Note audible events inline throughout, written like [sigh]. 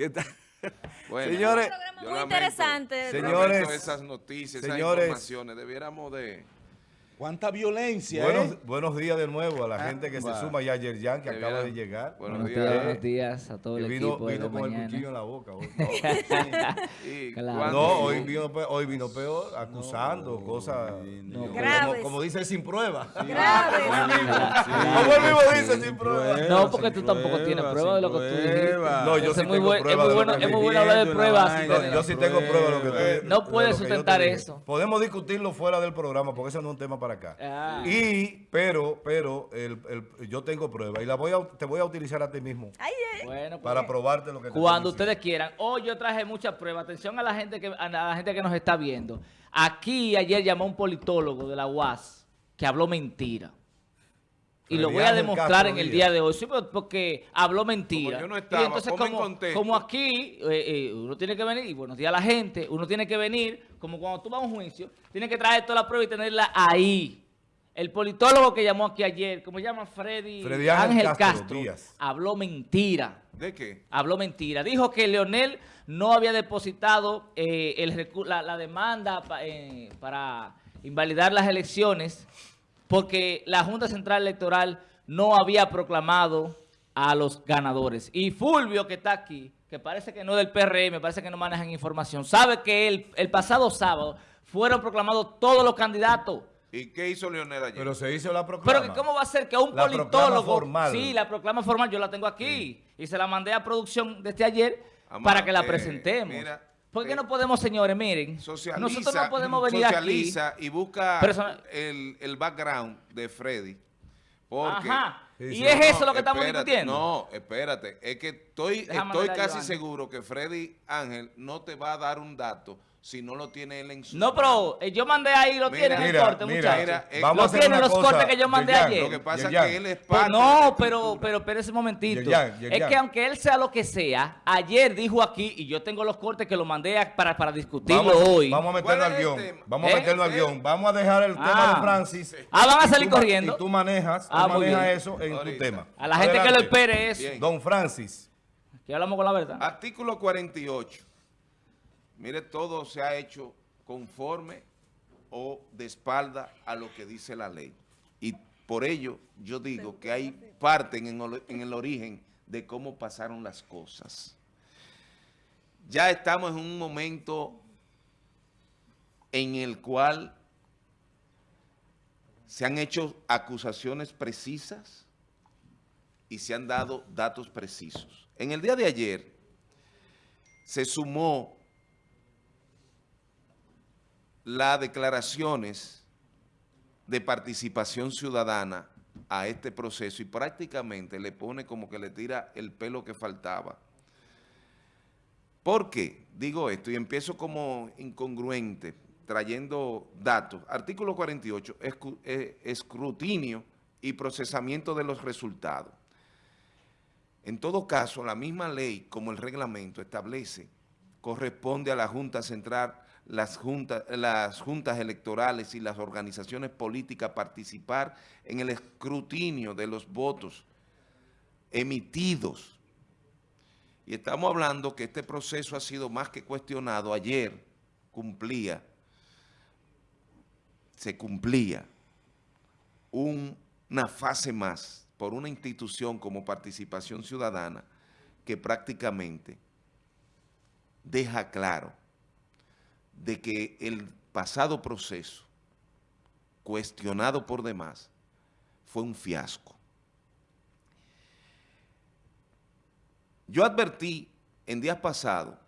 ¿Qué tal? Bueno, Señores, Un programa yo muy interesante. Señores, esas noticias, señores. esas informaciones, debiéramos de... ¿Cuánta violencia, Buenos, eh? buenos días de nuevo a la Ah, gente que se suma ya ayer Jan, que acaba de llegar. Buenos Buenos días. días, buenos días a todo Que el vino, equipo vino con el cuchillo en la boca. hoy. [laughs] y [laughs] Claro. cuando- No, hoy vino, pe- hoy vino peor, acusando No, cosas. no. como- Graves. Como, dice, sin prueba. Grave. Como él mismo dice, sin prueba. No, porque tú tampoco tienes prueba de lo que tú dijiste. No, yo sí es muy tengo prueba es muy bueno, que es muy dije. bueno hablar de pruebas. yo sí tengo prueba de lo que tú Eh, no lo puede que yo te sustentar eso. Podemos discutirlo fuera del programa porque eso no es un tema para acá. Ah. Y, pero, pero, el, el- yo tengo prueba y la voy a, te voy a utilizar a ti mismo Ay, eh. Bueno, pues, para probarte lo que Cuando ustedes quieran. Hoy yo traje muchas pruebas. Atención a la gente que a la gente que nos está viendo. Aquí ayer llamó un politólogo de la UAS que habló mentira. Y lo voy a demostrar en el día de hoy. Sí, porque habló mentira. Como yo no estaba, y entonces, como, como aquí eh, eh, uno tiene que venir, y buenos días a la gente, uno tiene que venir, como cuando tú vas a un juicio, tiene que traer toda la prueba y tenerla ahí. El politólogo que llamó aquí ayer, como llama Freddy, Freddy Ángel Ángel Castro habló mentira. ¿De qué? Habló mentira. Dijo que Leonel no había depositado eh, el la, la demanda pa- eh, para invalidar las elecciones porque la Junta Central Electoral no había proclamado a los ganadores. Y Fulvio, que está aquí, que parece que no es del PRM, parece que no manejan información, sabe que el, el pasado sábado fueron proclamados todos los candidatos. ¿Y qué hizo Leonel ayer? Pero se hizo la proclama. Pero que cómo va a ser que un La proclama politólogo... formal. Sí, la proclama formal, yo la tengo aquí. Y se la mandé a producción desde ayer Amá, para que la eh, presentemos. mira, ¿Por qué eh, no podemos, señores? Miren, socializa, nosotros no podemos venir socializa y busca el, el background de Freddy. Porque, Ajá. Y es No, eso lo que estamos espérate, discutiendo. No, espérate. Es que estoy, Déjame estoy casi seguro que Freddy Ángel no te va a dar un dato si no lo tiene él en su No, pero eh, yo mandé ahí, lo Mira, tienen el corte, mira, muchachos. Mira, eh, vamos lo una los cosa, cortes que yo mandé ayer. Lo que pasa es que él es Pues parte no, pero, pero, pero ese momentito. Es que aunque él sea lo que sea, ayer dijo aquí, y yo tengo los cortes que lo mandé a- para, para discutirlo Vamos, hoy. vamos a meterlo ¿Cuál al guion. tema? Vamos ¿Eh? a meterlo al ¿Eh? guion. Vamos a dejar el tema Ah. de Francis. Ah, van a Y salir tú corriendo. Y tú manejas, tú Ah, manejas eso en Ahorita. tu tema. A la gente que lo espere eso. Bien. Don Francis. Que hablamos con la verdad. Artículo 48. Mire, todo se ha hecho conforme o de espalda a lo que dice la ley. Y por ello yo digo que hay parte en el, en el origen de cómo pasaron las cosas. Ya estamos en un momento en el cual se han hecho acusaciones precisas y se han dado datos precisos. En el día de ayer se sumó las declaraciones de participación ciudadana a este proceso y prácticamente le pone como que le tira el pelo que faltaba. ¿Por qué? Digo esto y empiezo como incongruente, trayendo datos. Artículo 48, escu- eh, escrutinio y procesamiento de los resultados. En todo caso, la misma ley, como el reglamento establece, corresponde a la Junta Central, las, juntas, las juntas electorales y las organizaciones políticas participar en el escrutinio de los votos emitidos. Y estamos hablando que este proceso ha sido más que cuestionado. Ayer cumplía, se cumplía un- una fase más por una institución como participación ciudadana que prácticamente deja claro de que el pasado proceso, cuestionado por demás, fue un fiasco. Yo advertí en días pasados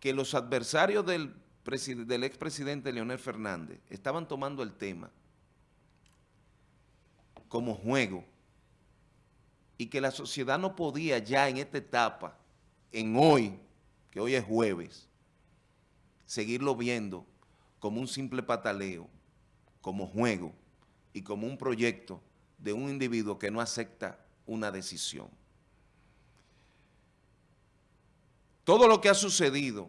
que los adversarios del, preside- del expresidente Leonel Fernández estaban tomando el tema como juego y que la sociedad no podía ya en esta etapa, en hoy, que hoy es jueves, seguirlo viendo como un simple pataleo, como juego y como un proyecto de un individuo que no acepta una decisión. Todo lo que ha sucedido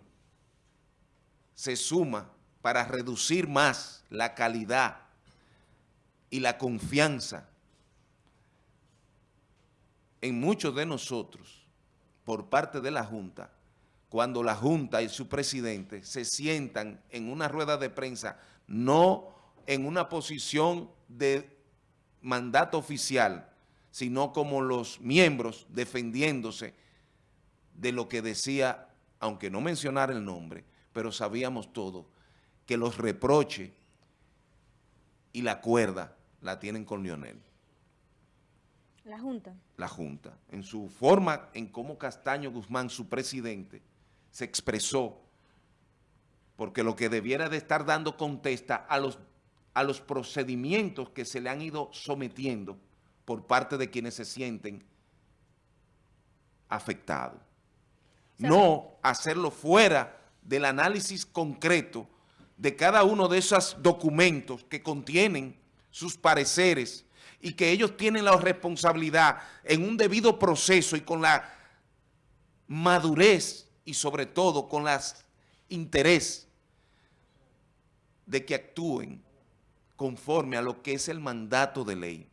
se suma para reducir más la calidad y la confianza en muchos de nosotros por parte de la Junta, cuando la Junta y su presidente se sientan en una rueda de prensa, no en una posición de mandato oficial, sino como los miembros defendiéndose de lo que decía, aunque no mencionara el nombre, pero sabíamos todo, que los reproches y la cuerda la tienen con Lionel La Junta. la Junta, en su forma, en cómo Castaño Guzmán, su presidente, se expresó, porque lo que debiera de estar dando contesta a los, a los procedimientos que se le han ido sometiendo por parte de quienes se sienten afectados. No hacerlo fuera del análisis concreto de cada uno de esos documentos que contienen sus pareceres y que ellos tienen la responsabilidad en un debido proceso y con la madurez y sobre todo con el interés de que actúen conforme a lo que es el mandato de ley.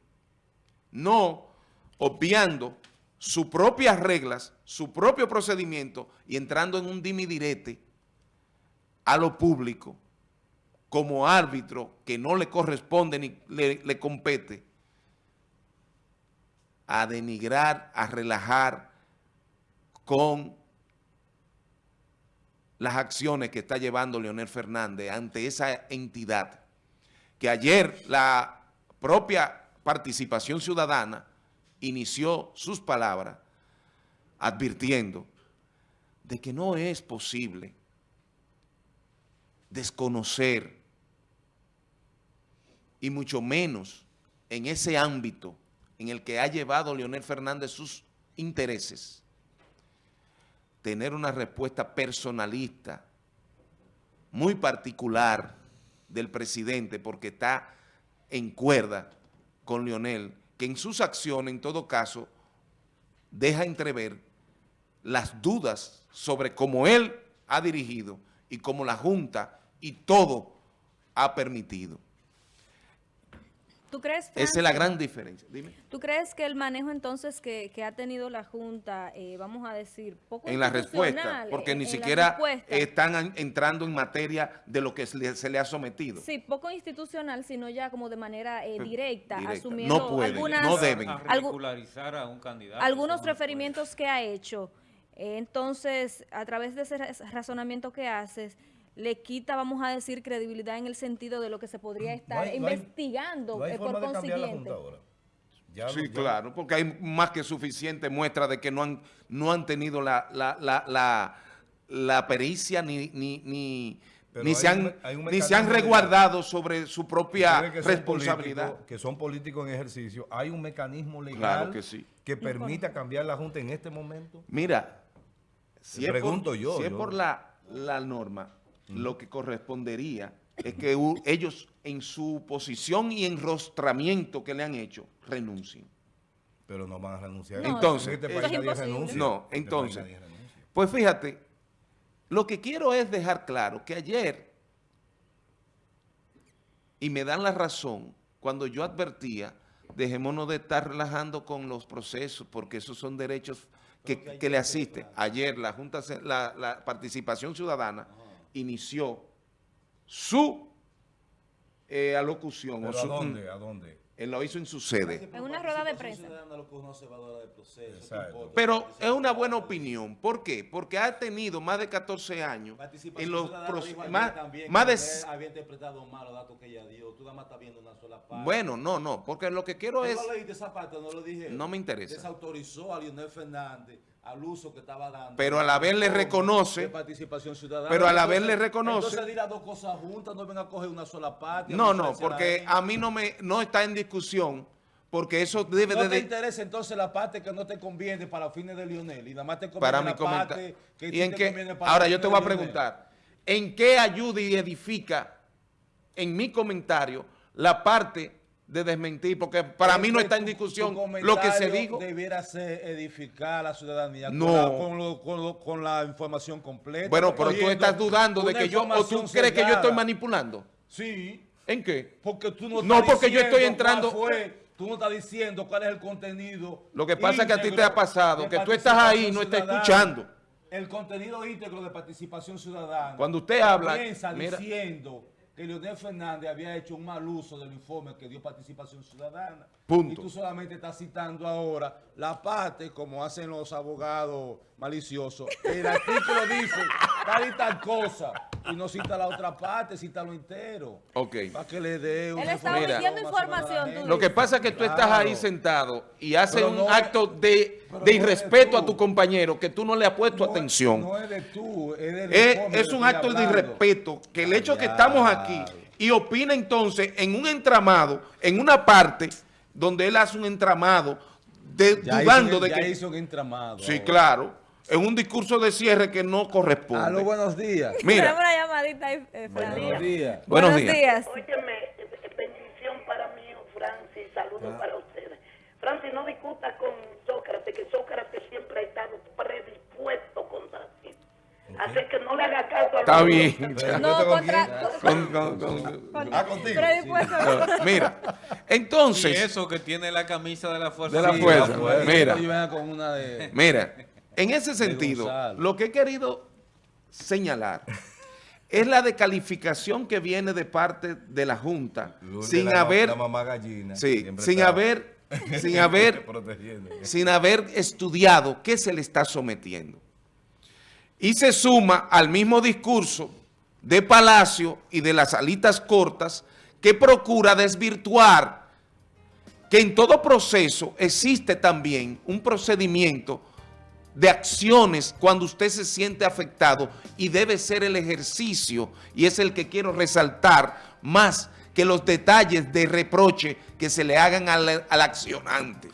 No obviando sus propias reglas, su propio procedimiento y entrando en un dimidirete a lo público como árbitro que no le corresponde ni le, le compete a denigrar, a relajar con las acciones que está llevando Leonel Fernández ante esa entidad, que ayer la propia participación ciudadana inició sus palabras advirtiendo de que no es posible desconocer y mucho menos en ese ámbito en el que ha llevado Leonel Fernández sus intereses, tener una respuesta personalista, muy particular del presidente, porque está en cuerda con Leonel, que en sus acciones, en todo caso, deja entrever las dudas sobre cómo él ha dirigido y cómo la Junta y todo ha permitido. ¿Tú crees, Esa es la gran diferencia. Dime. ¿Tú crees que el manejo entonces que, que ha tenido la Junta, eh, vamos a decir, poco en la respuesta, institucional, porque en- ni en siquiera están an- entrando en materia de lo que se le, se le ha sometido. Sí, poco institucional, sino ya como de manera eh, [laughs] directa, Directa. asumiendo No pueden, algunas, no deben. A regularizar a un candidato. algunos no puede. referimientos que ha hecho. Eh, entonces, a través de ese raz- razonamiento que haces, le quita, vamos a decir, credibilidad en el sentido de lo que se podría estar No hay- no hay- investigando no hay por forma consiguiente. Junta ahora. Ya Sí, ya- claro, porque hay más que suficiente muestra de que no han, no han tenido la, la, la, la, la pericia ni, ni, ni, ni se han, un- hay un ni se han resguardado sobre su propia que responsabilidad. que son políticos en ejercicio, hay un mecanismo legal Claro que sí. que permita cambiar la Junta en este momento. Mira, si es pregunto por, yo, si es por la, la norma, lo que correspondería es que ellos en su posición y enrostramiento que le han hecho, renuncien. Pero no van a renunciar. No, Entonces, este país nadie renuncia. No, este país entonces, nadie renuncia. Pues fíjate, lo que quiero es dejar claro que ayer, y me dan la razón, cuando yo advertía, dejémonos de estar relajando con los procesos, porque esos son derechos que, que le asisten. Ayer la Junta, la Participación Ciudadana inició su eh, alocución. o ¿Pero a su- dónde? ¿A dónde? Él lo hizo en su sede. En una rueda de prensa. Pero es una buena opinión. ¿Por qué? Porque ha tenido más de 14 años en los más, también más de había interpretado mal los datos que ella dio. Tú nada más estás viendo una sola parte. bueno, no, no, porque lo que quiero ¿Tú es no leíste esa parte? No lo dije. No me interesa. Desautorizó a Leonel Fernández al uso que estaba dando. Pero a la vez le Como reconoce- participación ciudadana. pero a la vez Entonces- le reconoce- Entonces di las dos cosas juntas, no venga a coger una sola parte. no, no, porque a mí no me no está en discusión porque eso debe No de, te de- interesa entonces la parte que no te conviene para fines de Lionel y nada más te conviene para mi la parte comentario. que ¿Y en te qué? conviene para Ahora yo te voy a preguntar, ¿en qué ayuda y edifica en mi comentario la parte de desmentir? Porque para mí no está en Tu- discusión tu lo que se dijo. Debiera ser edificar a la ciudadanía con No. la- con, lo- con lo- con la información completa. Bueno, pero tú estás dudando de que yo, o tú crees que yo estoy manipulando. Sí, ¿En qué? porque tú no No, estás porque yo estoy entrando- fue tú no estás diciendo cuál es el contenido. Lo que pasa es que a ti te ha pasado que tú estás ahí y no estás escuchando. El contenido íntegro de participación ciudadana. Cuando usted habla, Comienza mira. diciendo que Leonel Fernández había hecho un mal uso del informe que dio participación ciudadana. Punto. Y tú solamente estás citando ahora la parte, como hacen los abogados maliciosos. El artículo dice tal y tal cosa. Y no cita la otra parte, cita lo entero. Ok. Para que le dé una Él está Mira. omitiendo información, tú Lo que pasa es que tú estás ahí sentado y haces Pero un acto de, de irrespeto a tu compañero que tú no le has puesto No, atención. No es de tú, es del Es, es un acto de irrespeto que el hecho que estamos aquí y opina entonces en un entramado, en una parte donde él hace un entramado de, Ya dudando hizo, de ya que... hizo un entramado. Sí, ahora. claro. En un discurso de cierre que no corresponde. Aló, buenos días. Tenemos Mira, una llamadita ahí, eh. Buenos días. buenos días. Óyeme, eh, bendición para mí, Francis, saludos para ustedes. Francis, no discuta con Sócrates, que Sócrates siempre ha estado predispuesto contra ti. Así que no le haga caso a Está bien. No, ¿Con contra... Con- con- con- con- Ah, contigo. predispuesto. mira, Y entonces, eso que tiene la camisa de la fuerza. De la Sí, fuerza. la fuerza. Mira. Y mira, en ese sentido, lo que he querido señalar [laughs] es la descalificación que viene de parte de la Junta Lourdes, sin la, haber, La mamá gallina. sí, siempre sin está haber, [laughs] sin haber sin haber estudiado qué se le está sometiendo. Y se suma al mismo discurso de Palacio y de las alitas cortas que procura desvirtuar que en todo proceso existe también un procedimiento de acciones cuando usted se siente afectado y debe ser el ejercicio, y es el que quiero resaltar más que los detalles de reproche que se le hagan al, al accionante.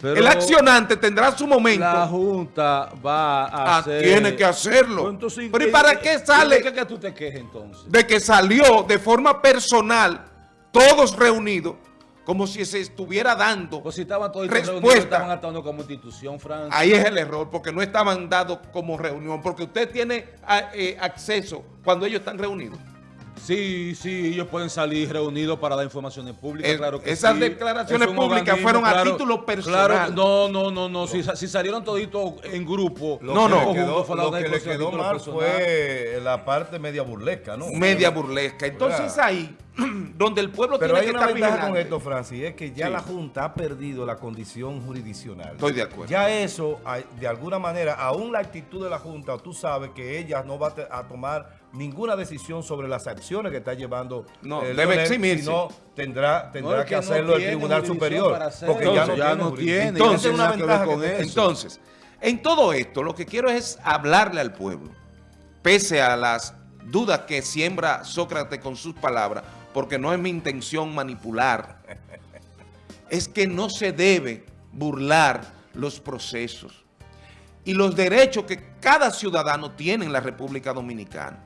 Pero el accionante tendrá su momento. La Junta va a Ah, hacer... tiene que hacerlo. Pues entonces, Pero ¿y para qué sale? ¿De qué que tú te quejes entonces? de que salió de forma personal, todos reunidos, como si se estuviera dando. Pues si estaban todos Respuesta. estaban actuando como institución, Francia. Ahí es el error, porque no estaban dados como reunión, porque usted tiene a- eh, acceso cuando ellos están reunidos. Sí, sí, ellos pueden salir reunidos para dar informaciones públicas, Eh, claro que esas sí. declaraciones Es públicas fueron a título personal. Claro, no, no, no, no. Si, si salieron toditos en grupo, Lo No, que no. le conjunto, quedó, fue la lo que le quedó título mal personal. fue la parte media burlesca, ¿no? Media burlesca. Entonces Claro. ahí, [clears throat] donde el pueblo Pero tiene hay que una estar ventaja con esto, Francis, es que ya Sí. la Junta ha perdido la condición jurisdiccional. Estoy de acuerdo. Ya eso, de alguna manera, aún la actitud de la Junta, tú sabes que ella no va a tomar ninguna decisión sobre las acciones que está llevando No, eh, debe eximirse. sino tendrá, tendrá No, es que, que no hacerlo el Tribunal Superior. Porque ya no Entonces, tiene, ya no jurisdicción. tiene, Entonces, una ventaja con eso. Entonces, en todo esto, lo que quiero es hablarle al pueblo, pese a las dudas que siembra Sócrates con sus palabras, porque no es mi intención manipular, es que no se debe burlar los procesos y los derechos que cada ciudadano tiene en la República Dominicana.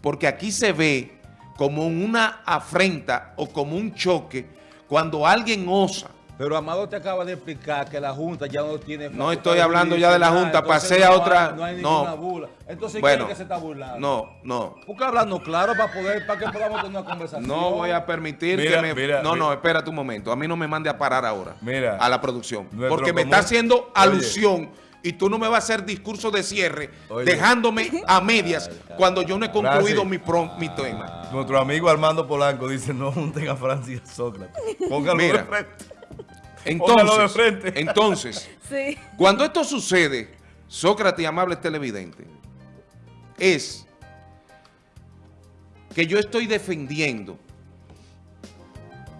Porque aquí se ve como una afrenta o como un choque cuando alguien osa Pero Amado te acaba de explicar que la Junta ya no tiene... No estoy hablando ya de la Junta, pasé a no otra- hay- no hay no. ninguna burla. Entonces, Bueno, ¿quién es que se está burlando? No, no. Porque hablando claro para poder, para que podamos tener una conversación. No voy a permitir Mira, que me... mira, no, no, espérate un momento. A mí no me mande a parar ahora. Mira. A la producción. Porque me común- está haciendo Oye. alusión y tú no me vas a hacer discurso de cierre Oye. dejándome a [laughs] medias cuando yo no he concluido Francis. mi, pro- mi tema. Nuestro amigo Armando Polanco dice, no junten a Francis y a Sócrates. Póngalo Mira. De Entonces, frente. entonces, [laughs] Sí. cuando esto sucede, Sócrates y amables televidentes, es que yo estoy defendiendo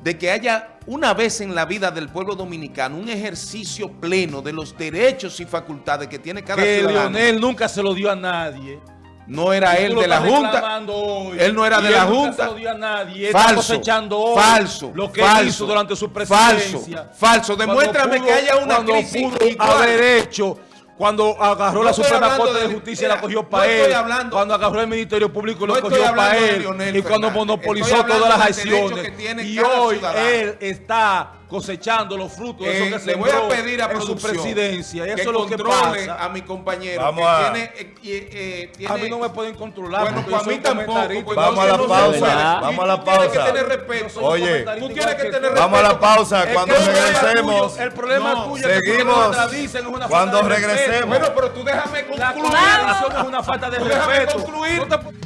de que haya una vez en la vida del pueblo dominicano un ejercicio pleno de los derechos y facultades que tiene cada Que ciudadano. Leonel nunca se lo dio a nadie. No era él de la Junta. hoy. Él no era de la él Junta. a nadie. Falso, falso, lo que falso, hizo durante su falso, presidencia. falso. Cuando Demuéstrame pudo- que haya una crisis pudo igual. haber hecho cuando agarró No la Suprema Corte de, de- Justicia y mira, la cogió no para él. hablando- cuando agarró el Ministerio Público y No lo estoy cogió para él. Leonel Y cuando monopolizó todas las acciones. Y hoy ciudadano. él está cosechando los frutos de Eh, eso que le voy a pedir a en su presidencia. Y eso que es lo que controle pasa. a mi compañero Vamos que a- tiene, eh, eh, eh, tiene- A mí no me pueden controlar. Bueno, porque pues a mí tampoco, pues Vamos a la entonces no se pausa, puede. vamos a la tú tienes pausa. que tener respeto. Oye, tú tienes que tener Vamos a la respeto. pausa. Cuando regresemos, tuyo- El problema No, tuyo es que tú te seguimos. contradices, es una Cuando falta de respeto. regresemos. Bueno, pero tú déjame La concluir. contradicción es una falta de respeto. concluir. No